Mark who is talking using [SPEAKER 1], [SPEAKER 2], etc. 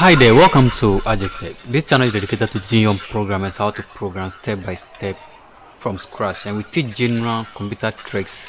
[SPEAKER 1] Hi there, welcome to Adjectech. Tech. This channel is dedicated to teaching programmers how to program step by step from scratch and we teach general computer tricks